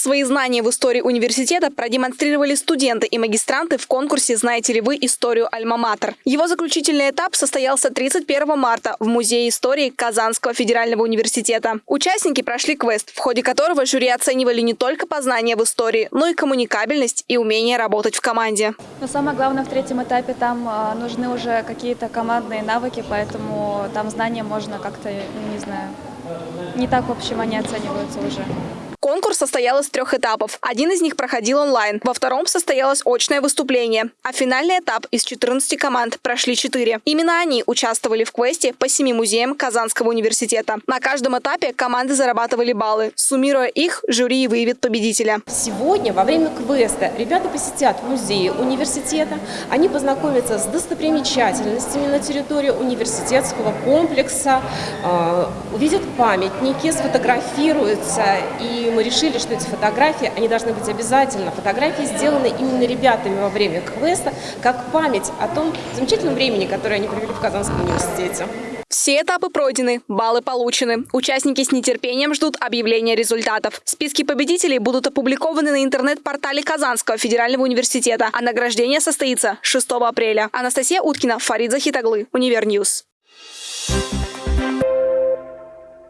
Свои знания в истории университета продемонстрировали студенты и магистранты в конкурсе «Знаете ли вы историю Альма-Матер?». Его заключительный этап состоялся 31 марта в Музее истории Казанского федерального университета. Участники прошли квест, в ходе которого жюри оценивали не только познания в истории, но и коммуникабельность и умение работать в команде. Но самое главное в третьем этапе там а, нужны уже какие-то командные навыки, поэтому там знания можно как-то, не знаю, не так, в общем, они оцениваются уже. Конкурс состоял из трех этапов. Один из них проходил онлайн, во втором состоялось очное выступление, а финальный этап из 14 команд прошли 4. Именно они участвовали в квесте по семи музеям Казанского университета. На каждом этапе команды зарабатывали баллы. Суммируя их, жюри выявит победителя. Сегодня во время квеста ребята посетят музеи университета, они познакомятся с достопримечательностями на территории университетского комплекса, э, увидят памятники, сфотографируются и мы решили, что эти фотографии, они должны быть обязательно. Фотографии сделаны именно ребятами во время квеста, как память о том замечательном времени, которое они провели в Казанском университете. Все этапы пройдены, баллы получены. Участники с нетерпением ждут объявления результатов. Списки победителей будут опубликованы на интернет-портале Казанского федерального университета, а награждение состоится 6 апреля. Анастасия Уткина, Фарид Захитаглы, Универньюз.